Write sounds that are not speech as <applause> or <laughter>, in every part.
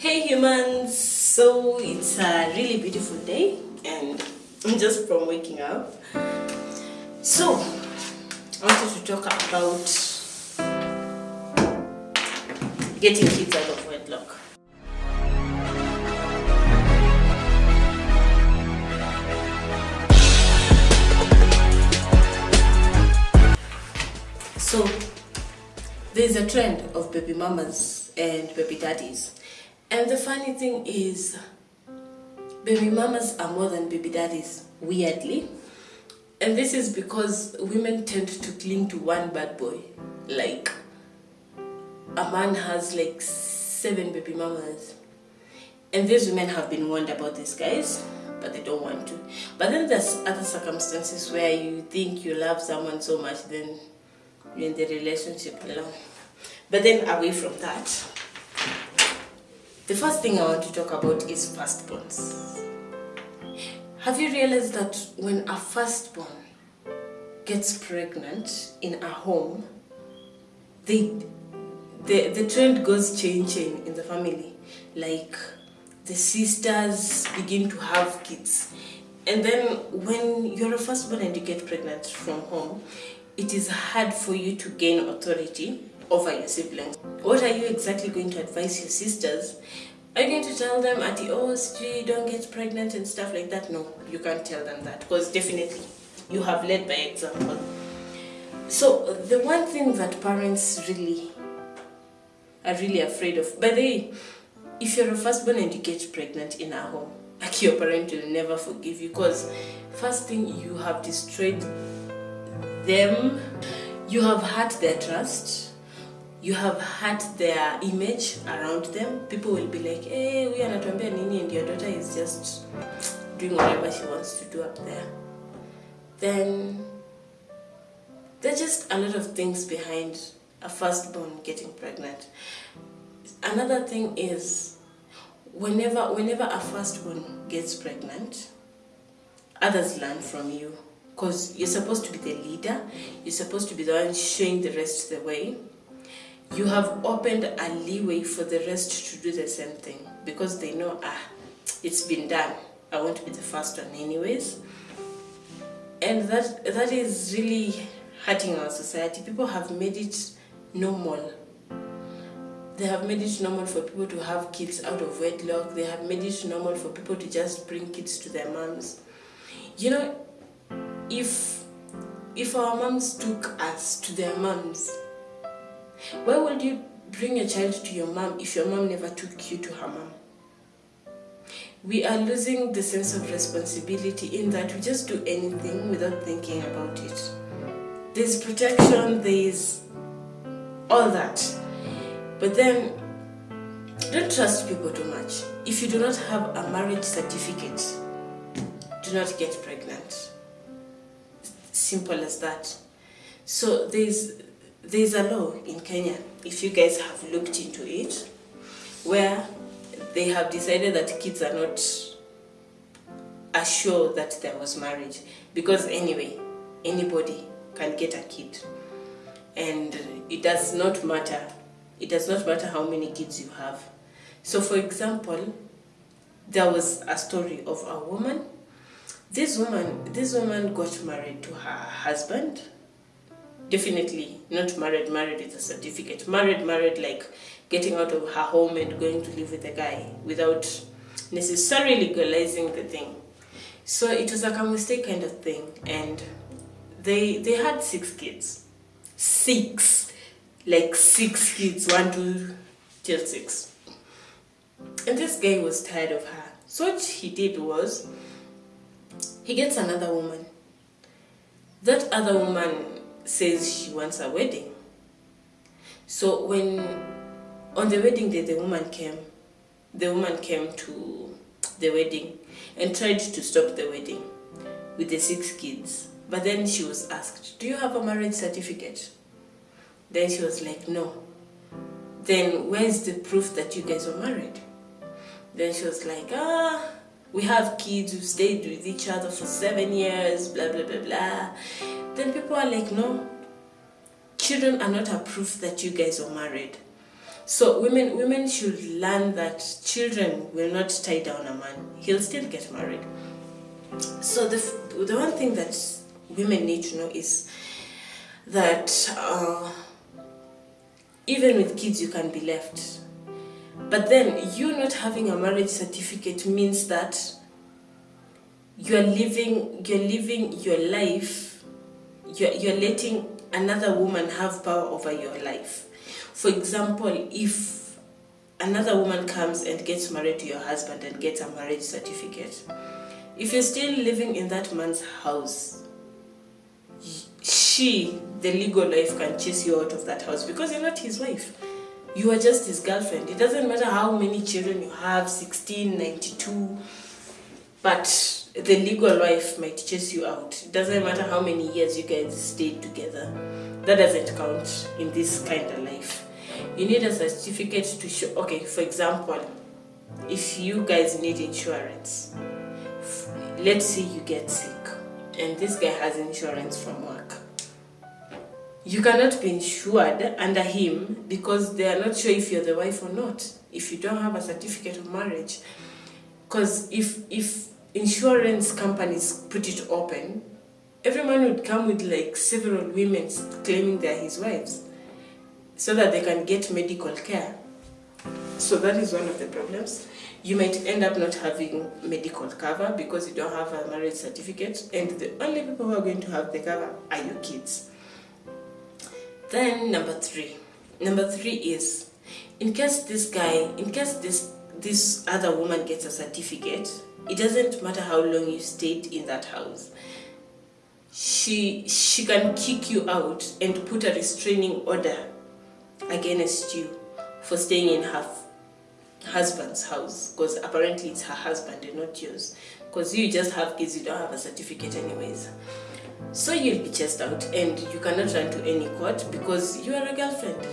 Hey humans! So it's a really beautiful day and <laughs> I'm just from waking up. So I wanted to talk about getting kids out of wedlock. So there's a trend of baby mamas and baby daddies. And the funny thing is, baby mamas are more than baby daddies, weirdly. And this is because women tend to cling to one bad boy. Like, a man has like seven baby mamas. And these women have been warned about these guys, but they don't want to. But then there's other circumstances where you think you love someone so much, then you're in the relationship alone. But then away from that, the first thing I want to talk about is firstborns. Have you realized that when a firstborn gets pregnant in a home, they, the, the trend goes chain in the family. Like the sisters begin to have kids. And then when you're a firstborn and you get pregnant from home, it is hard for you to gain authority over your siblings. What are you exactly going to advise your sisters? Are you going to tell them at the OSG don't get pregnant and stuff like that? No, you can't tell them that because definitely you have led by example. So the one thing that parents really are really afraid of, by the way, if you're a firstborn and you get pregnant in a home, <laughs> like your parent will never forgive you because first thing you have destroyed them, you have hurt their trust, you have hurt their image around them. People will be like, hey, we are not nini and your daughter is just doing whatever she wants to do up there. Then there's just a lot of things behind a firstborn getting pregnant. Another thing is whenever whenever a firstborn gets pregnant, others learn from you because you're supposed to be the leader, you're supposed to be the one showing the rest the way. You have opened a leeway for the rest to do the same thing because they know, ah, it's been done. I want to be the first one anyways. And that that is really hurting our society. People have made it normal. They have made it normal for people to have kids out of wedlock. They have made it normal for people to just bring kids to their moms. You know, if if our moms took us to their moms, why would you bring a child to your mom if your mom never took you to her mom? We are losing the sense of responsibility in that we just do anything without thinking about it. There's protection, there's all that. But then, don't trust people too much. If you do not have a marriage certificate, do not get pregnant. Simple as that. So there's there's a law in Kenya, if you guys have looked into it, where they have decided that kids are not assured that there was marriage. Because anyway, anybody can get a kid. And it does not matter. It does not matter how many kids you have. So for example, there was a story of a woman. This woman, this woman got married to her husband definitely not married married with a certificate. Married married like getting out of her home and going to live with a guy without necessarily legalizing the thing. So it was like a mistake kind of thing. And they they had six kids. Six. Like six kids. One two till six. And this guy was tired of her. So what he did was he gets another woman. That other woman says she wants a wedding. So when on the wedding day the woman came, the woman came to the wedding and tried to stop the wedding with the six kids. But then she was asked, do you have a marriage certificate? Then she was like, no. Then where's the proof that you guys were married? Then she was like, ah, we have kids who stayed with each other for seven years, blah, blah, blah, blah. Then people are like, no, children are not a proof that you guys are married. So women women should learn that children will not tie down a man. He'll still get married. So the the one thing that women need to know is that uh, even with kids you can be left. But then you not having a marriage certificate means that you're living you're living your life you're, you're letting another woman have power over your life. For example if another woman comes and gets married to your husband and gets a marriage certificate if you're still living in that man's house she the legal wife can chase you out of that house because you're not his wife. You are just his girlfriend. It doesn't matter how many children you have 16 92 but the legal wife might chase you out. It doesn't matter how many years you guys stayed together. That doesn't count in this kind of life. You need a certificate to show. Okay, for example, if you guys need insurance, let's say you get sick and this guy has insurance from work. You cannot be insured under him because they are not sure if you're the wife or not. If you don't have a certificate of marriage, because if if insurance companies put it open, every man would come with like several women claiming they're his wives so that they can get medical care. So that is one of the problems. You might end up not having medical cover because you don't have a marriage certificate, and the only people who are going to have the cover are your kids. Then number three. Number three is in case this guy, in case this this other woman gets a certificate, it doesn't matter how long you stayed in that house. She she can kick you out and put a restraining order against you for staying in her husband's house because apparently it's her husband and not yours. Because you just have kids you don't have a certificate anyways. So you'll be chased out and you cannot run to any court because you are a girlfriend.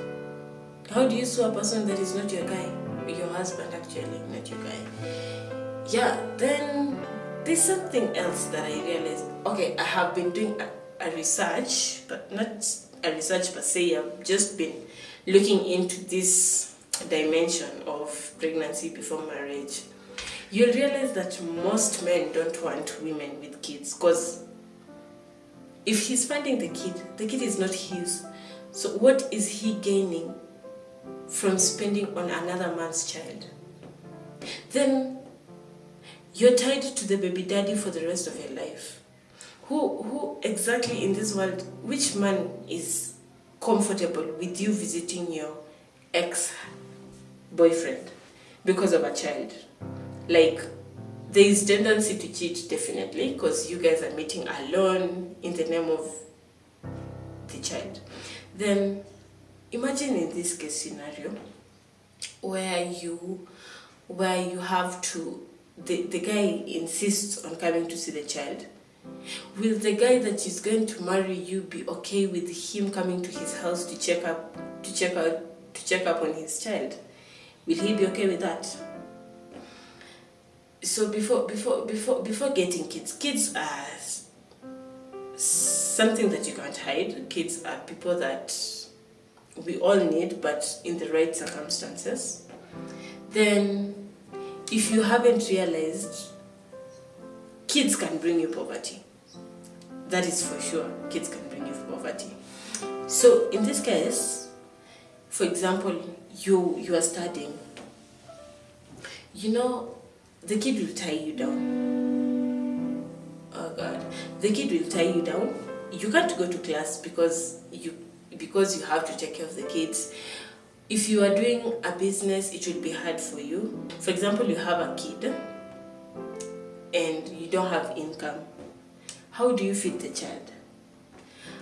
How do you sue a person that is not your guy? Your husband actually not your guy yeah then there's something else that i realized. Okay i have been doing a, a research but not a research per se i've just been looking into this dimension of pregnancy before marriage. You'll realize that most men don't want women with kids because if he's finding the kid the kid is not his. So what is he gaining from spending on another man's child? Then you're tied to the baby daddy for the rest of your life. Who who exactly in this world which man is comfortable with you visiting your ex boyfriend because of a child? Like there is tendency to cheat definitely because you guys are meeting alone in the name of the child. Then imagine in this case scenario where you where you have to the, the guy insists on coming to see the child will the guy that is going to marry you be okay with him coming to his house to check up to check out to check up on his child? Will he be okay with that? So before before before before getting kids kids are something that you can't hide. Kids are people that we all need but in the right circumstances. Then if you haven't realized kids can bring you poverty. That is for sure kids can bring you poverty. So in this case for example you you are studying. You know the kid will tie you down. Oh god. The kid will tie you down. You can't go to class because you because you have to take care of the kids if you are doing a business it will be hard for you. For example you have a kid and you don't have income. How do you feed the child?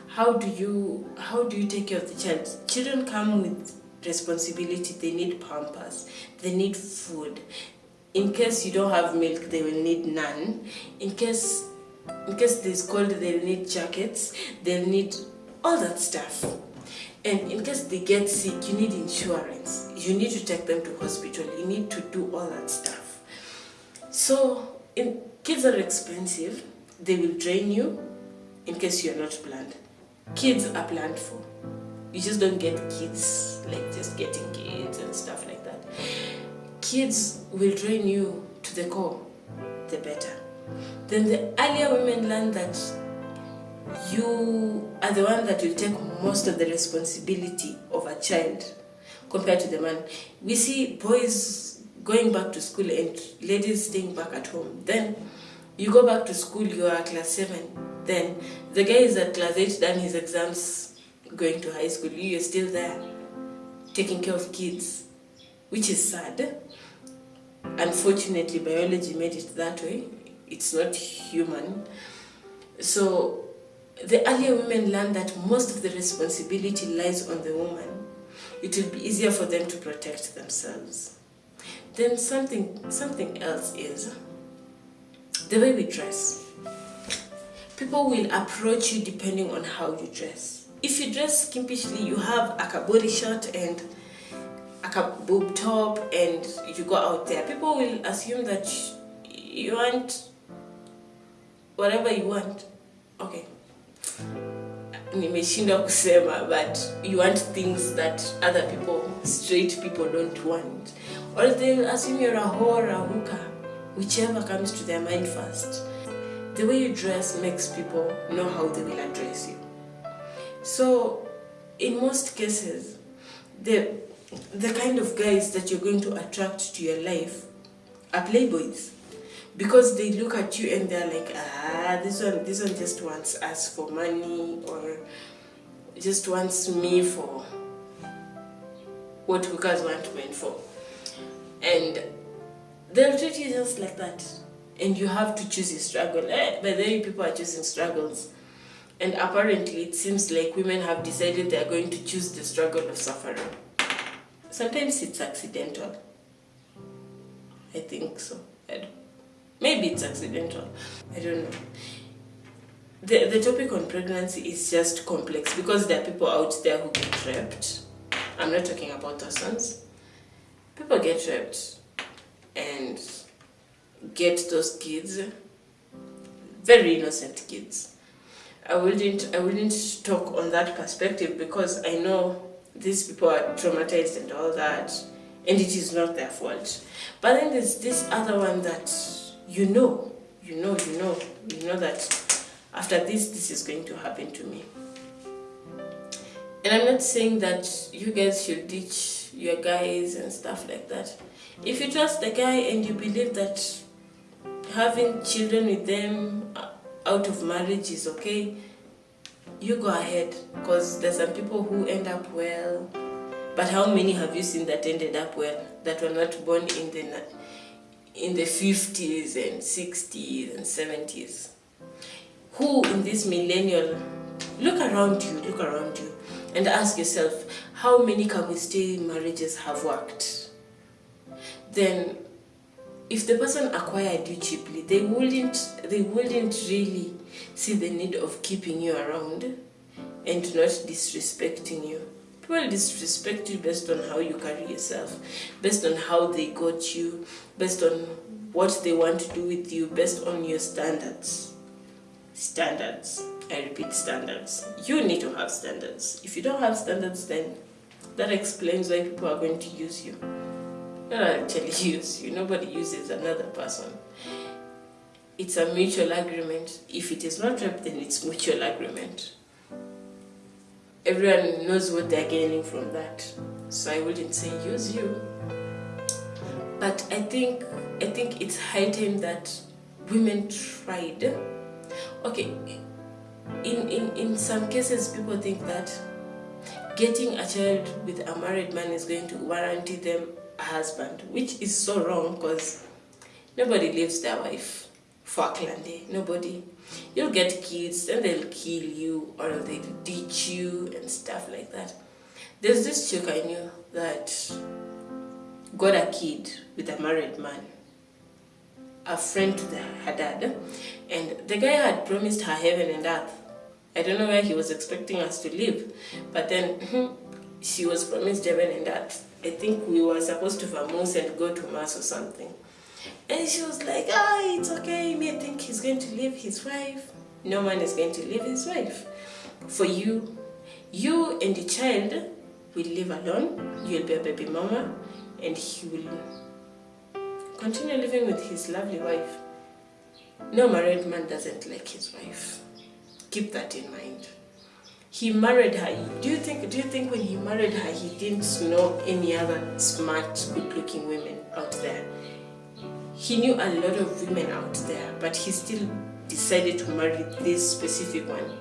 How do you how do you take care of the child? Children come with responsibility. They need pampers. They need food. In case you don't have milk they will need none in case in case there's cold they'll need jackets. They'll need all that stuff and in case they get sick you need insurance. You need to take them to hospital. You need to do all that stuff. So in, kids are expensive they will drain you in case you're not planned. Kids are planned for. You just don't get kids like just getting kids and stuff like that. Kids will drain you to the core, the better. Then the earlier women learn that you are the one that will take most of the responsibility of a child compared to the man. We see boys going back to school and ladies staying back at home. Then you go back to school, you are class 7. Then the guy is at class 8, done his exams, going to high school. You are still there, taking care of kids, which is sad. Unfortunately, biology made it that way. It's not human. So the earlier women learn that most of the responsibility lies on the woman. It will be easier for them to protect themselves. Then something, something else is the way we dress. People will approach you depending on how you dress. If you dress skimpishly, you have a body shirt and a boob top and you go out there, people will assume that you want whatever you want. Okay. Nimeshindwa kusema but you want things that other people straight people don't want. Or they'll assume you're a whore a hooker. Whichever comes to their mind first. The way you dress makes people know how they will address you. So in most cases the the kind of guys that you're going to attract to your life are playboys because they look at you and they're like ah this one this one just wants us for money or just wants me for what hookers want men for. And they'll treat you just like that. And you have to choose a struggle. Eh, but then people are choosing struggles. And apparently it seems like women have decided they're going to choose the struggle of suffering. Sometimes it's accidental. I think so. I don't Maybe it's accidental. I don't know. The, the topic on pregnancy is just complex because there are people out there who get raped. I'm not talking about our sons. People get raped and get those kids, very innocent kids. I wouldn't, I wouldn't talk on that perspective because I know these people are traumatized and all that, and it is not their fault. But then there's this other one that you know, you know, you know, you know that after this, this is going to happen to me. And I'm not saying that you guys should ditch your guys and stuff like that. If you trust the guy and you believe that having children with them out of marriage is okay, you go ahead because there's some people who end up well. But how many have you seen that ended up well, that were not born in the in the 50s and 60s and 70s who in this millennial look around you look around you and ask yourself how many stay marriages have worked? Then if the person acquired you cheaply they wouldn't they wouldn't really see the need of keeping you around and not disrespecting you People disrespect you based on how you carry yourself, based on how they got you, based on what they want to do with you, based on your standards. Standards. I repeat standards. You need to have standards. If you don't have standards, then that explains why people are going to use you. Not actually <laughs> use you. Nobody uses another person. It's a mutual agreement. If it is not rep, then it's mutual agreement everyone knows what they're gaining from that. So I wouldn't say use you. But I think I think it's heightened that women tried. Okay, in, in, in some cases people think that getting a child with a married man is going to guarantee them a husband, which is so wrong because nobody leaves their wife a Nobody You'll get kids, then they'll kill you or they'll ditch you and stuff like that. There's this chick I knew that got a kid with a married man, a friend to the, her dad, and the guy had promised her heaven and earth. I don't know where he was expecting us to live, but then hmm, she was promised heaven and earth. I think we were supposed to vamoose and go to mass or something. And she was like, ah, it's okay, you may think he's going to leave his wife. No man is going to leave his wife. For you, You and the child will live alone. You'll be a baby mama, and he will continue living with his lovely wife. No married man doesn't like his wife. Keep that in mind. He married her. Do you think? Do you think when he married her, he didn't know any other smart, good-looking women out there? He knew a lot of women out there, but he still decided to marry this specific one.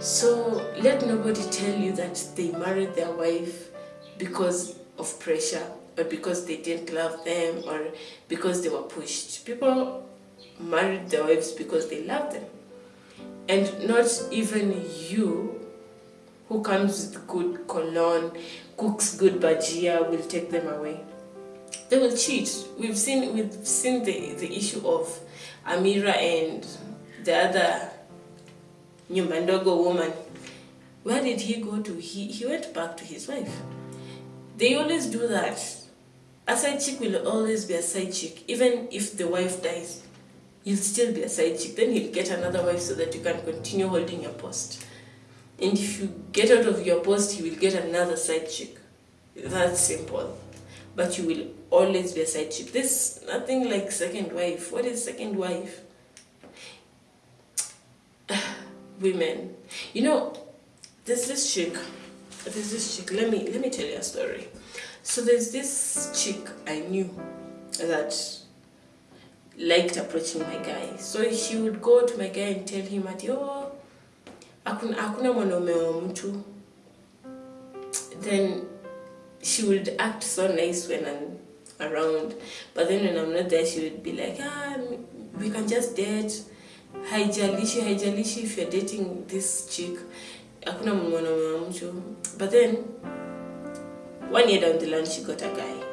So let nobody tell you that they married their wife because of pressure or because they didn't love them or because they were pushed. People married their wives because they love them. And not even you who comes with good cologne, cooks good bajia will take them away. They will cheat. We've seen we've seen the, the issue of Amira and the other Nyumbandogo woman. Where did he go to? He, he went back to his wife. They always do that. A side chick will always be a side chick, even if the wife dies. You'll still be a side chick. Then he'll get another wife so that you can continue holding your post. And if you get out of your post, he will get another side chick. That's simple. But you will always be a side chick. There's nothing like second wife. What is second wife? <sighs> women. You know, there's this chick. There's this chick. Let me let me tell you a story. So there's this chick I knew that liked approaching my guy. So she would go to my guy and tell him at oh hakuna hakuna mwanaume wa mtu. Then she would act so nice when I'm around. But then when I'm not there, she would be like, ah, we can just date. Haijalishi haijalishi if you're dating this chick. Hakuna mwanaume wa mtu. But then one year down the line she got a guy.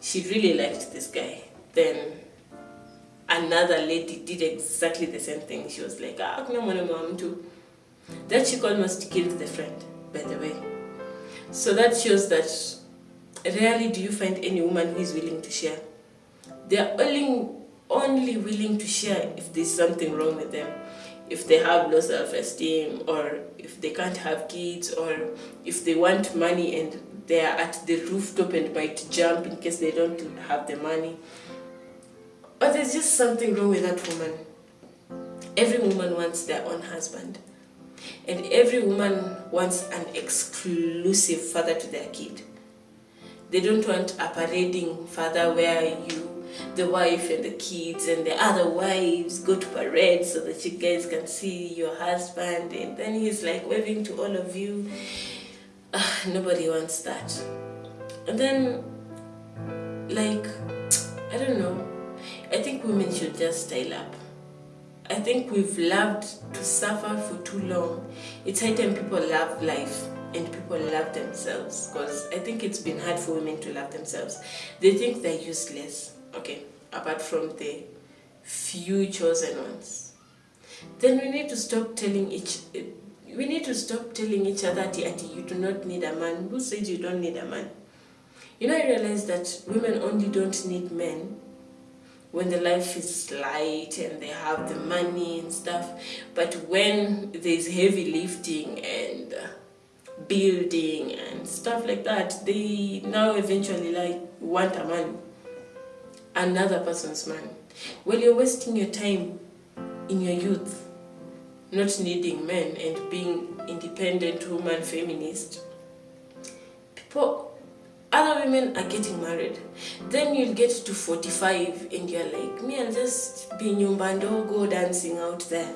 She really liked this guy. Then another lady did exactly the same thing. She was like ah hakuna mwanaume wa mtu. That chick almost killed the friend by the way so that shows that rarely do you find any woman who is willing to share. They are only only willing to share if there's something wrong with them. If they have low self-esteem or if they can't have kids or if they want money and they are at the rooftop and might jump in case they don't have the money. Or there's just something wrong with that woman. Every woman wants their own husband and every woman wants an exclusive father to their kid. They don't want a parading father where you the wife and the kids and the other wives go to parade so that you guys can see your husband. And then he's like waving to all of you. Uh, nobody wants that. And then like i don't know. I think women should just style up i think we've loved to suffer for too long it's high time people love life and people love themselves because I think it's been hard for women to love themselves. They think they're useless okay, apart from the few chosen ones. Then we need to stop telling each we need to stop telling each other that you do not need a man. Who said you don't need a man? You know, I realize that women only don't need men when the life is light and they have the money and stuff. But when there's heavy lifting and building and stuff like that, they now eventually like want a man another person's man. Well, you're wasting your time in your youth not needing men and being independent woman feminist. People, other women are getting married. Then you'll get to 45 and you're like, me, I'll just be nyumbando, go dancing out there,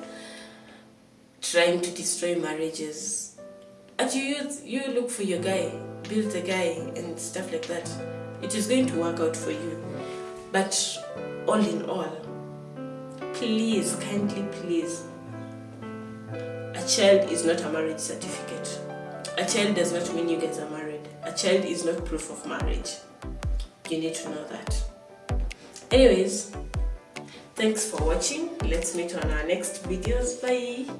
trying to destroy marriages. At your youth, you look for your guy, build a guy and stuff like that. It is going to work out for you. But all in all, please, kindly please, a child is not a marriage certificate. A child does not mean you guys are married. Child is not proof of marriage. You need to know that. Anyways, thanks for watching. Let's meet on our next videos. Bye.